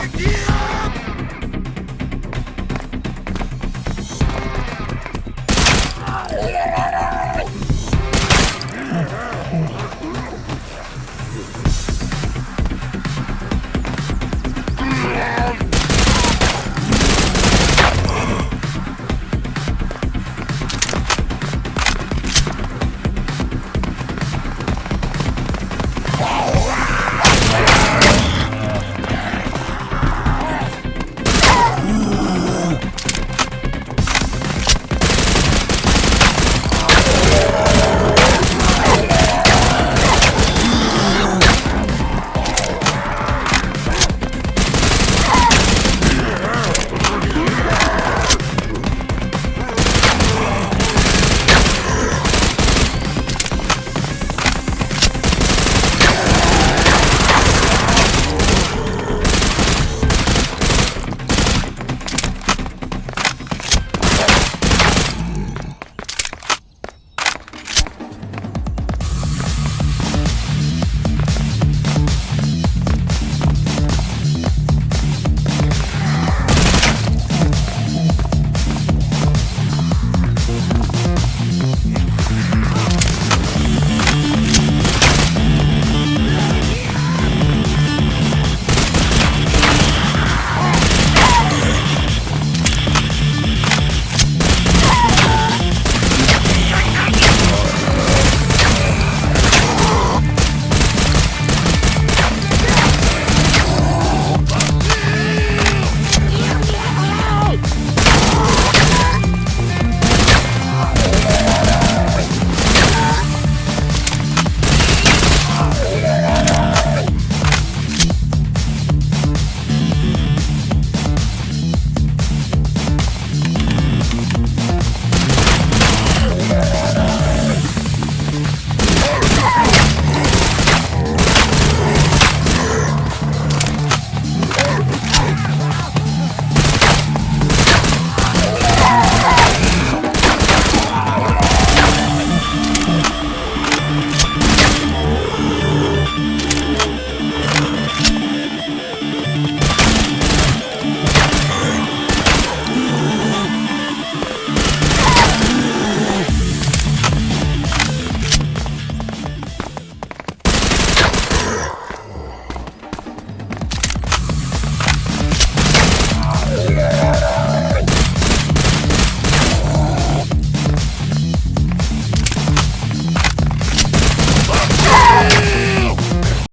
Fuck you!